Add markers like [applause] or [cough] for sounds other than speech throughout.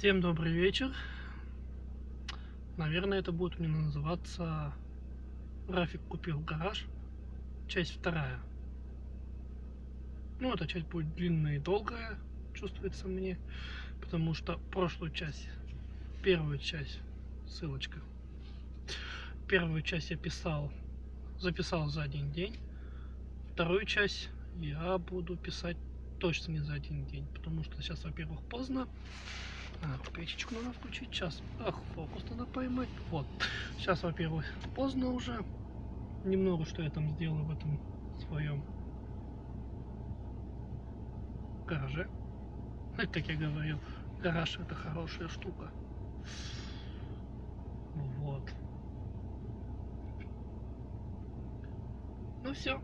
Всем добрый вечер. Наверное, это будет у меня называться Рафик купил гараж. Часть вторая. Ну, эта часть будет длинная и долгая, чувствуется мне. Потому что прошлую часть, первую часть, ссылочка. Первую часть я писал, записал за один день. Вторую часть я буду писать точно не за один день. Потому что сейчас, во-первых, поздно. А, печечку надо включить. Сейчас. Ах, фокус надо поймать. Вот. Сейчас, во-первых, поздно уже. Немного, что я там сделал в этом своем гараже. Это, как я говорил, гараж это хорошая штука. Вот. Ну все.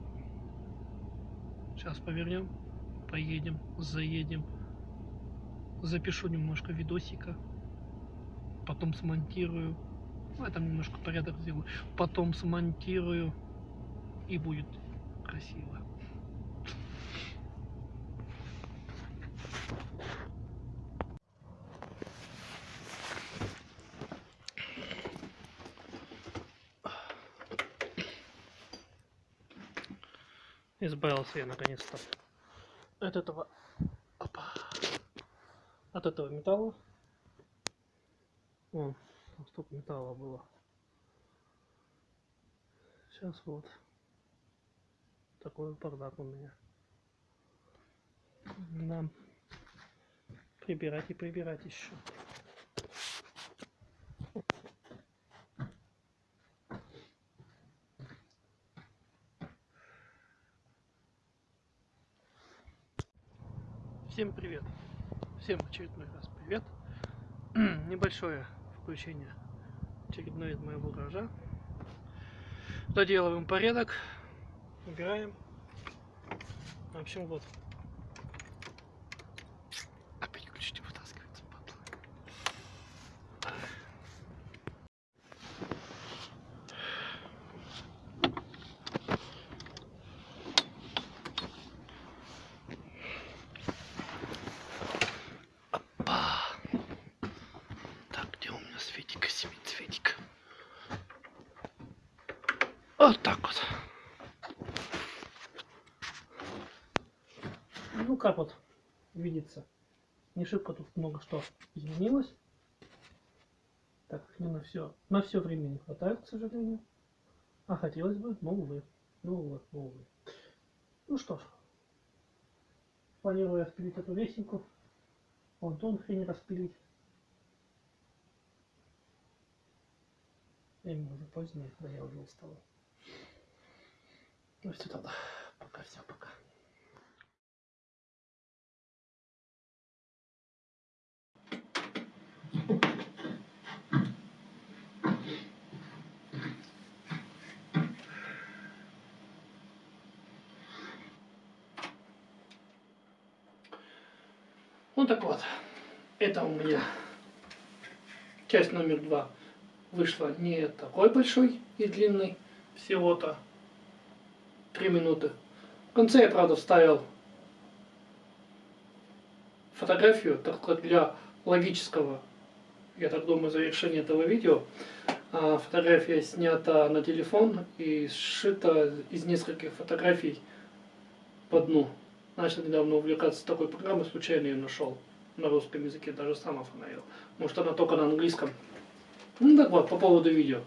Сейчас повернем, поедем, заедем. Запишу немножко видосика, потом смонтирую, ну, я немножко порядок сделаю, потом смонтирую и будет красиво. Избавился я наконец-то от этого от этого металла. Вон, столько металла было. Сейчас вот такой бардак у меня. Да. Прибирать и прибирать еще. Всем привет! Всем очередной раз привет. [clears throat] Небольшое включение очередное из моего гаража. Доделываем порядок, убираем. В общем, вот Вот так вот. Ну как вот видится. Не шибко тут много что изменилось. Так, не на все. На все время не хватает, к сожалению. А хотелось бы, но увы. Ну увы, ну увы. Ну что ж. Планирую распилить эту лесенку. Вон тон хрень распилить. Время уже позднее, да я уже устал. Ну все тогда. Пока все, пока. Ну так вот, это у меня часть номер два вышла не такой большой и длинный, всего-то 3 минуты. В конце я, правда, вставил фотографию, только для логического, я так думаю, завершения этого видео. А фотография снята на телефон и сшита из нескольких фотографий по дну. Начал недавно увлекаться такой программой, случайно ее нашел на русском языке, даже сам оформил. Может она только на английском. Ну так вот, по поводу видео.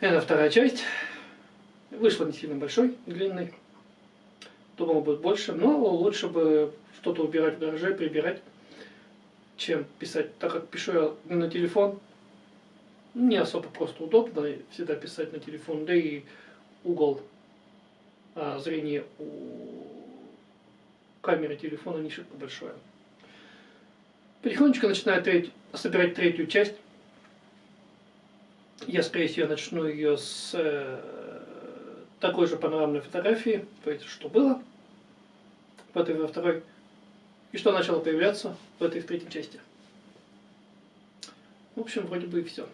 Это вторая часть. Вышло не сильно большой, длинный. Думал, будет больше, но лучше бы что-то убирать в гараже, прибирать, чем писать. Так как пишу я на телефон, не особо просто удобно всегда писать на телефон, да и угол а, зрения у камеры телефона не шибко большое. Потихонечку начинаю треть, собирать третью часть. Я, скорее всего, начну ее с э, такой же панорамной фотографии, то есть что было в этой во второй, и что начало появляться в этой в третьей части. В общем, вроде бы и все.